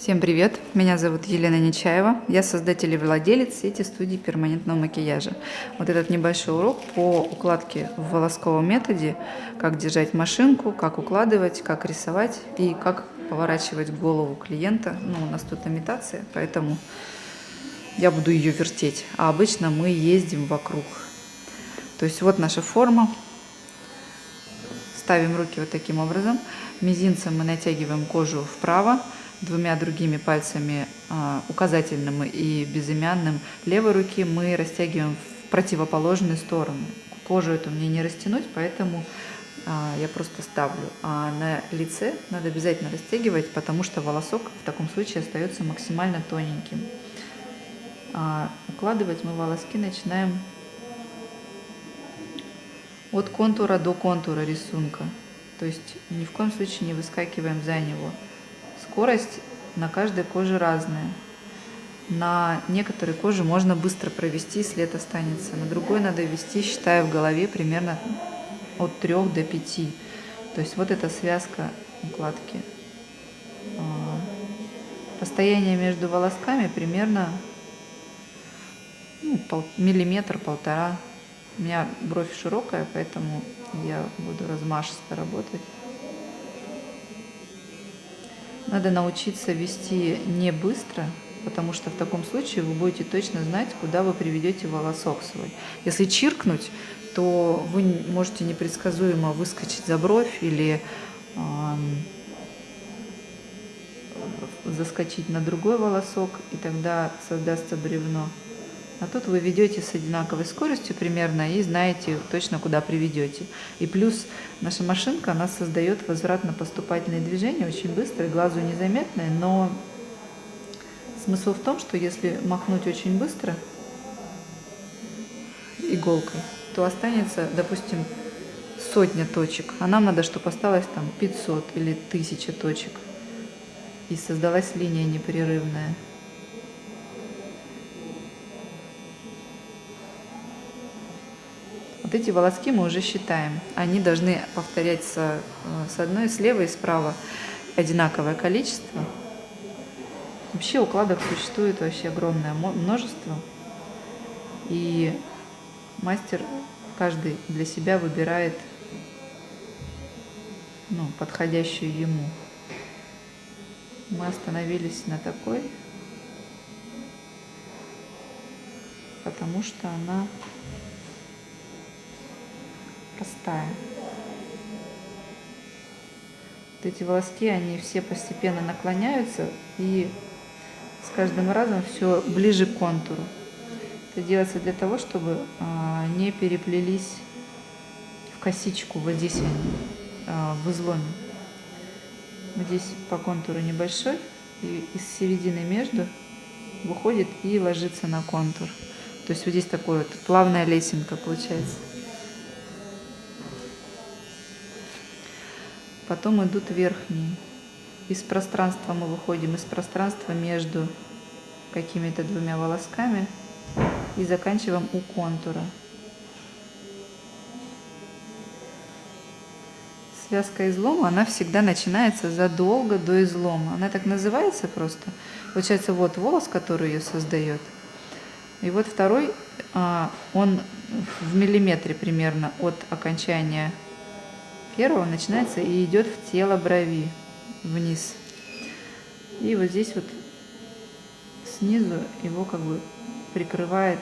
Всем привет! Меня зовут Елена Нечаева. Я создатель и владелец сети студии перманентного макияжа. Вот этот небольшой урок по укладке в волосковом методе, как держать машинку, как укладывать, как рисовать и как поворачивать голову клиента. Ну, у нас тут имитация, поэтому я буду ее вертеть. А обычно мы ездим вокруг. То есть вот наша форма. Ставим руки вот таким образом. Мизинцем мы натягиваем кожу вправо двумя другими пальцами, а, указательным и безымянным левой руки, мы растягиваем в противоположную сторону. Кожу эту мне не растянуть, поэтому а, я просто ставлю. А на лице надо обязательно растягивать, потому что волосок в таком случае остается максимально тоненьким. А укладывать мы волоски начинаем от контура до контура рисунка. То есть ни в коем случае не выскакиваем за него. Скорость на каждой коже разная. На некоторой коже можно быстро провести, след останется. На другой надо вести, считая в голове, примерно от 3 до 5. То есть вот эта связка укладки. Расстояние между волосками примерно ну, пол, миллиметр, полтора. У меня бровь широкая, поэтому я буду размашисто работать. Надо научиться вести не быстро, потому что в таком случае вы будете точно знать, куда вы приведете волосок свой. Если чиркнуть, то вы можете непредсказуемо выскочить за бровь или э, заскочить на другой волосок, и тогда создастся бревно. А тут вы ведете с одинаковой скоростью примерно и знаете точно, куда приведете. И плюс наша машинка, она создает возвратно-поступательные движения очень быстрые, глазу незаметные, но смысл в том, что если махнуть очень быстро иголкой, то останется, допустим, сотня точек, а нам надо, чтобы осталось там 500 или 1000 точек. И создалась линия непрерывная. Вот эти волоски мы уже считаем. Они должны повторять с, э, с одной, с левой и справа одинаковое количество. Вообще укладок существует вообще огромное множество. И мастер каждый для себя выбирает ну, подходящую ему. Мы остановились на такой, потому что она простая. Вот эти волоски, они все постепенно наклоняются и с каждым разом все ближе к контуру. Это делается для того, чтобы а, не переплелись в косичку, вот здесь а, в изломе. Здесь по контуру небольшой, и из середины между выходит и ложится на контур. То есть вот здесь такой вот плавная лесенка получается. Потом идут верхние. Из пространства мы выходим, из пространства между какими-то двумя волосками и заканчиваем у контура. Связка излома, она всегда начинается задолго до излома. Она так называется просто. Получается, вот волос, который ее создает. И вот второй, а, он в миллиметре примерно от окончания первого начинается и идет в тело брови вниз. И вот здесь вот снизу его как бы прикрывает,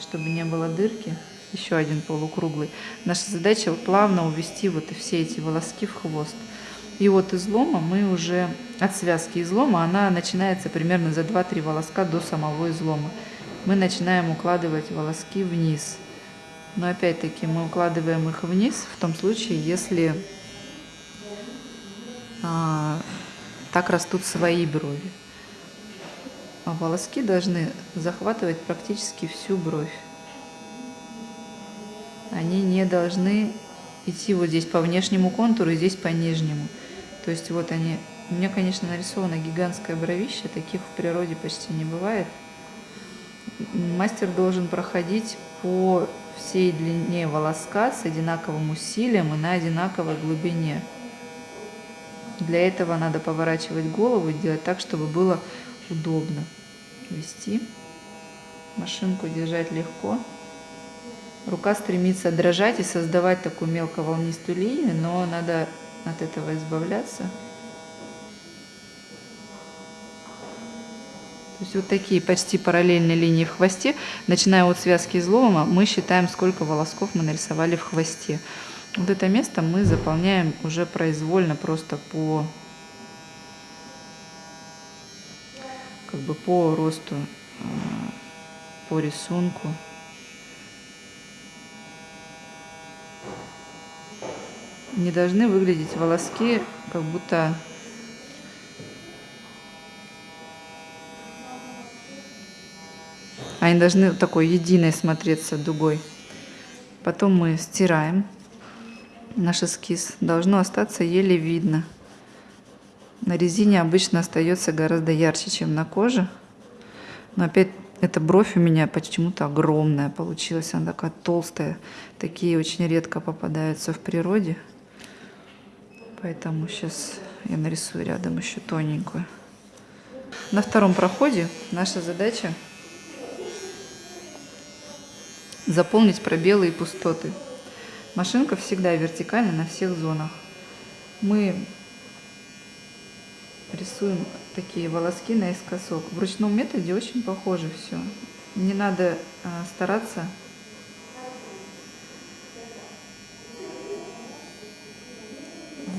чтобы не было дырки, еще один полукруглый. Наша задача плавно увести вот все эти волоски в хвост. И от излома мы уже, от связки излома, она начинается примерно за 2-3 волоска до самого излома. Мы начинаем укладывать волоски вниз. Но опять-таки мы укладываем их вниз в том случае, если а, так растут свои брови. А волоски должны захватывать практически всю бровь. Они не должны идти вот здесь по внешнему контуру и здесь по нижнему. То есть вот они... У меня, конечно, нарисовано гигантское бровище, таких в природе почти не бывает. Мастер должен проходить по всей длине волоска с одинаковым усилием и на одинаковой глубине. Для этого надо поворачивать голову и делать так, чтобы было удобно вести. Машинку держать легко. Рука стремится дрожать и создавать такую мелковолнистую линию, но надо от этого избавляться. То есть вот такие почти параллельные линии в хвосте. Начиная от связки излома, мы считаем, сколько волосков мы нарисовали в хвосте. Вот это место мы заполняем уже произвольно, просто по, как бы по росту, э, по рисунку. Не должны выглядеть волоски, как будто Они должны такой единой смотреться дугой. Потом мы стираем наш эскиз. Должно остаться еле видно. На резине обычно остается гораздо ярче, чем на коже. Но опять эта бровь у меня почему-то огромная получилась. Она такая толстая. Такие очень редко попадаются в природе. Поэтому сейчас я нарисую рядом еще тоненькую. На втором проходе наша задача заполнить пробелы и пустоты. Машинка всегда вертикальна на всех зонах. Мы рисуем такие волоски наискосок. В ручном методе очень похоже все. Не надо а, стараться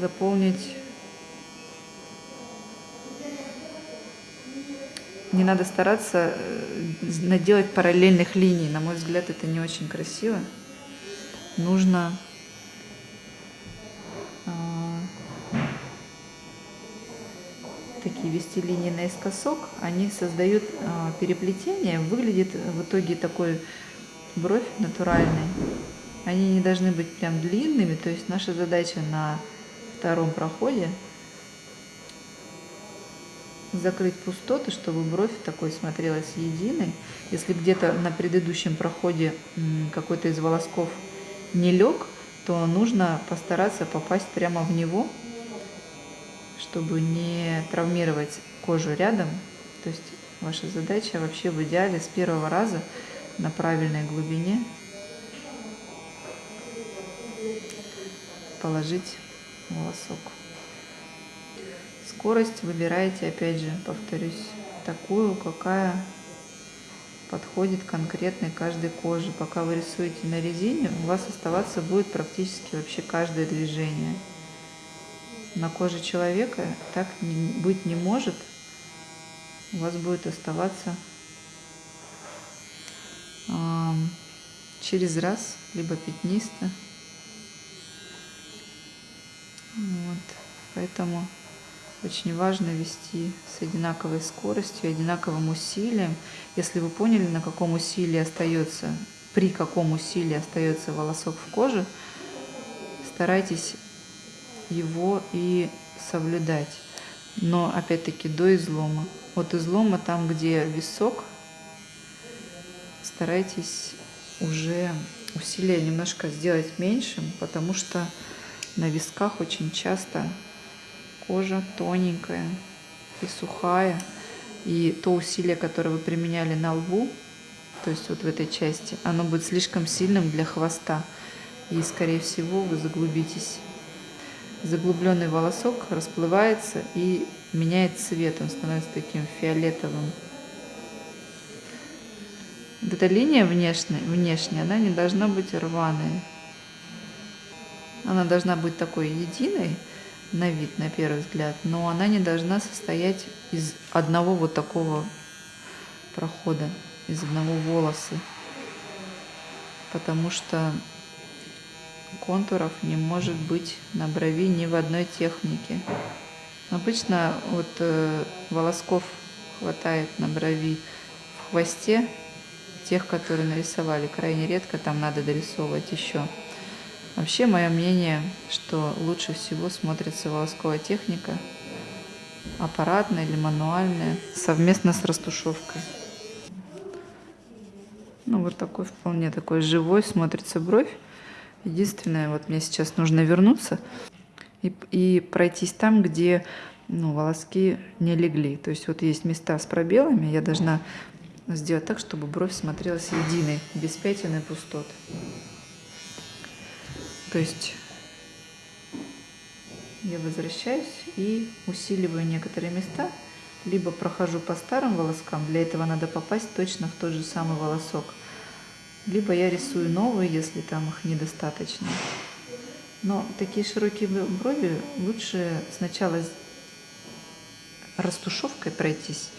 заполнить не надо стараться э, наделать параллельных линий. На мой взгляд, это не очень красиво. Нужно а, такие вести линии наискосок. Они создают а, переплетение. Выглядит в итоге такой бровь натуральной. Они не должны быть прям длинными. То есть наша задача на втором проходе – закрыть пустоты, чтобы бровь такой смотрелась единой. Если где-то на предыдущем проходе какой-то из волосков не лег, то нужно постараться попасть прямо в него, чтобы не травмировать кожу рядом. То есть ваша задача вообще в идеале с первого раза на правильной глубине положить волосок. Скорость выбираете, опять же, повторюсь, такую, какая подходит конкретной каждой коже. Пока вы рисуете на резине, у вас оставаться будет практически вообще каждое движение. На коже человека так быть не может. У вас будет оставаться э, через раз, либо пятнисто. Вот. Поэтому очень важно вести с одинаковой скоростью, одинаковым усилием. Если вы поняли, на каком усилии остается, при каком усилии остается волосок в коже, старайтесь его и соблюдать. Но опять-таки до излома. От излома, там где висок, старайтесь уже усилие немножко сделать меньшим, потому что на висках очень часто кожа тоненькая и сухая. И то усилие, которое вы применяли на лбу, то есть вот в этой части, оно будет слишком сильным для хвоста. И, скорее всего, вы заглубитесь. Заглубленный волосок расплывается и меняет цвет, он становится таким фиолетовым. Вот эта линия внешняя, внешняя, она не должна быть рваной. Она должна быть такой единой, на вид, на первый взгляд, но она не должна состоять из одного вот такого прохода, из одного волоса, потому что контуров не может быть на брови ни в одной технике. Обычно вот э, волосков хватает на брови в хвосте, тех, которые нарисовали, крайне редко там надо дорисовывать еще. Вообще, мое мнение, что лучше всего смотрится волосковая техника, аппаратная или мануальная, совместно с растушевкой. Ну, вот такой вполне такой живой смотрится бровь. Единственное, вот мне сейчас нужно вернуться и, и пройтись там, где ну, волоски не легли. То есть вот есть места с пробелами, я должна сделать так, чтобы бровь смотрелась единой, без пятен и пустот. То есть я возвращаюсь и усиливаю некоторые места, либо прохожу по старым волоскам, для этого надо попасть точно в тот же самый волосок, либо я рисую новые, если там их недостаточно. Но такие широкие брови лучше сначала растушевкой пройтись,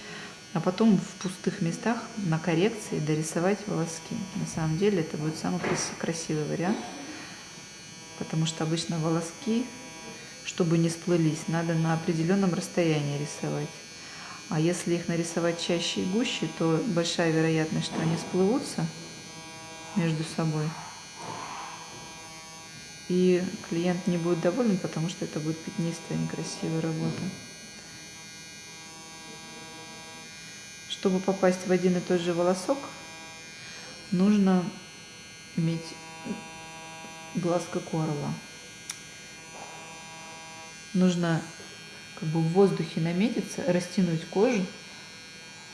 а потом в пустых местах на коррекции дорисовать волоски. На самом деле это будет самый красивый вариант, потому что обычно волоски чтобы не сплылись, надо на определенном расстоянии рисовать. А если их нарисовать чаще и гуще, то большая вероятность, что они сплывутся между собой. И клиент не будет доволен, потому что это будет пятнистая, некрасивая работа. Чтобы попасть в один и тот же волосок, нужно иметь глаз как у орла нужно как бы в воздухе наметиться, растянуть кожу.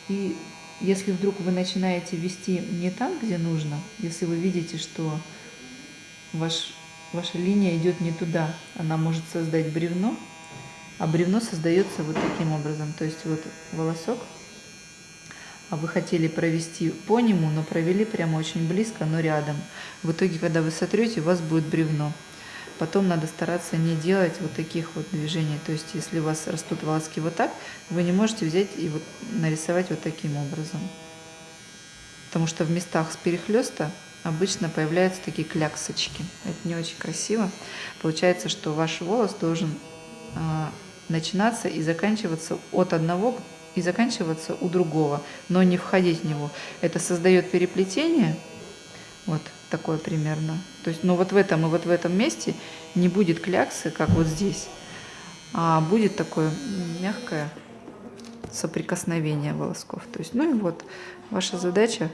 И если вдруг вы начинаете вести не там, где нужно, если вы видите, что ваш, ваша линия идет не туда, она может создать бревно, а бревно создается вот таким образом. То есть вот волосок, а вы хотели провести по нему, но провели прямо очень близко, но рядом. В итоге, когда вы сотрете, у вас будет бревно. Потом надо стараться не делать вот таких вот движений. То есть, если у вас растут волоски вот так, вы не можете взять и вот нарисовать вот таким образом. Потому что в местах с перехлеста обычно появляются такие кляксочки. Это не очень красиво. Получается, что ваш волос должен э, начинаться и заканчиваться от одного и заканчиваться у другого, но не входить в него. Это создает переплетение, вот такое примерно. То есть, ну вот в этом и вот в этом месте не будет кляксы, как вот здесь, а будет такое мягкое соприкосновение волосков. То есть, ну и вот ваша задача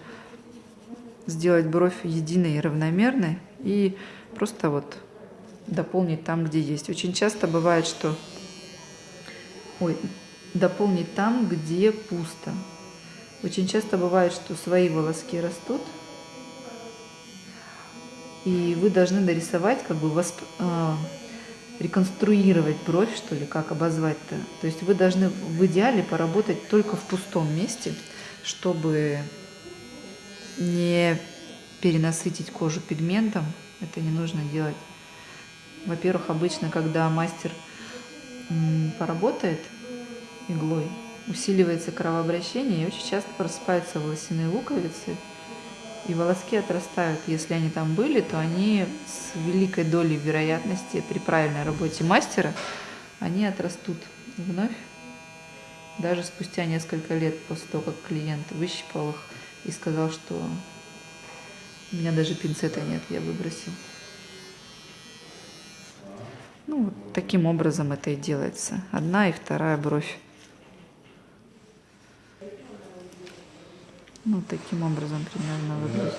сделать бровь единой и равномерной и просто вот дополнить там, где есть. Очень часто бывает, что ой, дополнить там, где пусто. Очень часто бывает, что свои волоски растут, и вы должны нарисовать, как бы восп... э, реконструировать бровь, что ли, как обозвать-то. То есть вы должны в идеале поработать только в пустом месте, чтобы не перенасытить кожу пигментом. Это не нужно делать. Во-первых, обычно, когда мастер поработает иглой, усиливается кровообращение и очень часто просыпаются волосяные луковицы – и волоски отрастают. Если они там были, то они с великой долей вероятности при правильной работе мастера, они отрастут вновь, даже спустя несколько лет после того, как клиент выщипал их и сказал, что у меня даже пинцета нет, я выбросил. Ну, вот таким образом это и делается. Одна и вторая бровь. Ну, таким образом примерно выглядит.